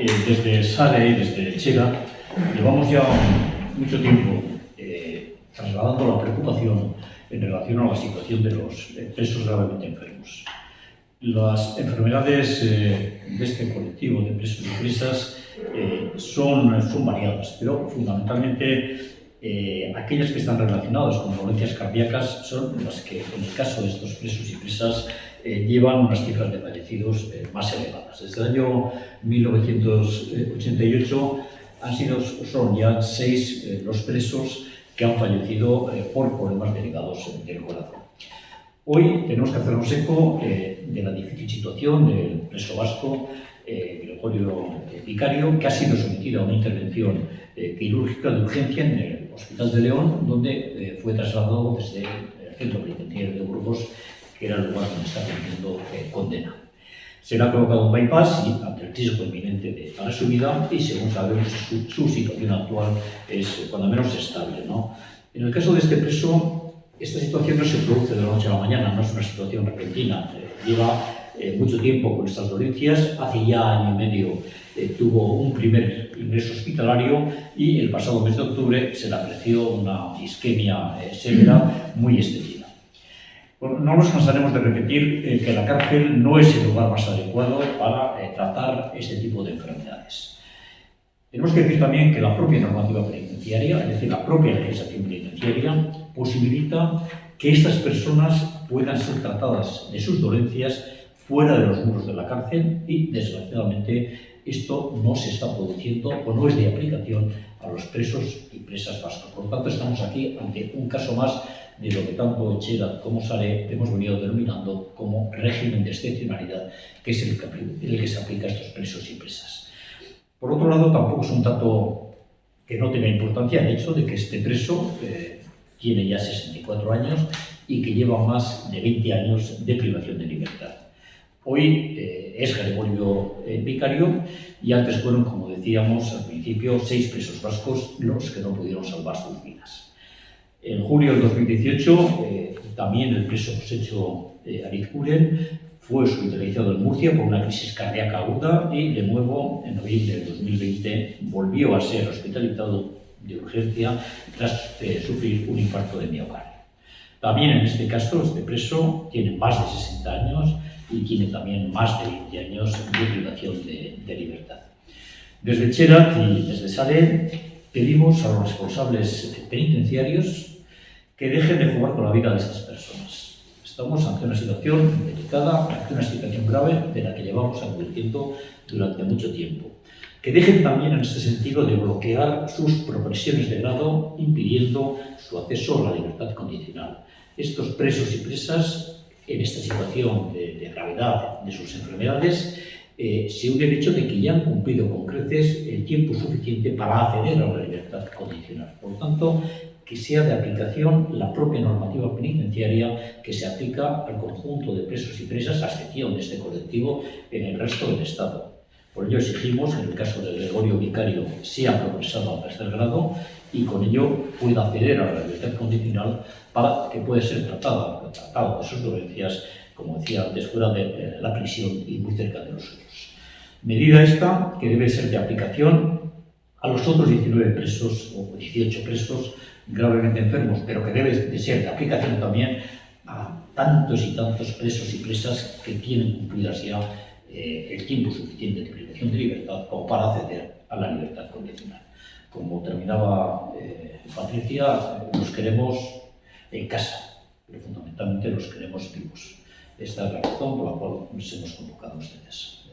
eh, desde SADE desde Chega llevamos ya mucho tiempo eh, trasladando la preocupación en relación a la situación de los eh, presos gravemente enfermos. Las enfermedades de este colectivo de presos y presas son, son variadas, pero fundamentalmente aquellas que están relacionadas con dolencias cardíacas son las que, en el caso de estos presos y presas, eh, llevan unas cifras de fallecidos eh, más elevadas. Desde el año 1988 han sido, son ya seis eh, los presos que han fallecido por problemas derivados del corazón. Hoy tenemos que hacernos eco de la difícil situación del preso vasco Gregorio Vicario, que ha sido sometido a una intervención quirúrgica de urgencia en el Hospital de León, donde fue trasladado desde el centro penitenciario de Burgos que era el lugar donde está cumpliendo eh, condena. Se le ha colocado un bypass y, ante el riesgo inminente de para su vida y, según sabemos, su, situación actual es, eh, cuando menos, estable. ¿no? En el caso de este preso, esta situación no se produce de la noche a la mañana, no es una situación repentina. Eh, lleva mucho tiempo con estas dolencias, hace ya año y medio tuvo un primer ingreso hospitalario y el pasado mes de octubre se le apreció una isquemia severa muy extendida no nos cansaremos de repetir eh, que la cárcel no es el lugar más adecuado para eh, tratar este tipo de enfermedades. Tenemos que decir también que la propia normativa penitenciaria, es decir, la propia legislación penitenciaria, posibilita que estas personas puedan ser tratadas de sus dolencias fuera de los muros de la cárcel y, desgraciadamente, esto no se está produciendo o no es de aplicación a los presos y presas vascos. Por lo tanto, estamos aquí ante un caso más de lo que tanto Chela como Sare hemos venido denominando como régimen de excepcionalidad, que es el que, se aplica a estos presos y presas. Por otro lado, tampoco es un dato que no tenga importancia el hecho de que este preso eh, tiene ya 64 años y que lleva más de 20 años de privación de libertad. Hoy eh, es Gregorio eh, Vicario y antes fueron, como decíamos al principio, seis presos vascos los que no pudieron salvar sus vidas. En julio del 2018, eh, también el preso Josécho eh, Arizkuren fue hospitalizado en Murcia por una crisis cardíaca aguda y de nuevo, en noviembre del 2020, volvió a ser hospitalizado de urgencia tras eh, sufrir un infarto de miocardio. También en este caso, este preso tiene más de 60 años y tiene también más de 20 años de privación de, de libertad. Desde Cherat y desde Sale pedimos a los responsables penitenciarios que dejen de jugar con la vida de estas personas. Estamos ante una situación delicada, ante una situación grave de la que llevamos advirtiendo durante mucho tiempo. Que dejen también en este sentido de bloquear sus progresiones de grado, impidiendo su acceso a la libertad condicional. Estos presos y presas, en esta situación de, de gravedad de sus enfermedades, eh, se une el hecho de que ya han cumplido con creces el tiempo suficiente para acceder a la libertad condicional. Por lo tanto, que sea de aplicación la propia normativa penitenciaria que se aplica al conjunto de presos y presas, a excepción de este colectivo, en el resto del Estado. Por ello exigimos, en el caso de Gregorio Vicario, sea progresado al tercer grado y con ello pueda acceder a la libertad condicional para que pueda ser tratado, tratado de sus dolencias como decía antes, fuera de eh, la prisión y muy cerca de nosotros. Medida esta que debe ser de aplicación a los otros 19 presos o 18 presos gravemente enfermos, pero que debe de ser de aplicación también a tantos y tantos presos y presas que tienen cumplidas ya eh, el tiempo suficiente de privación de libertad como para acceder a la libertad condicional. Como terminaba eh, Patricia, los queremos en casa, pero fundamentalmente los queremos vivos. Esta razón pola qual nos hemos convocado ustedes.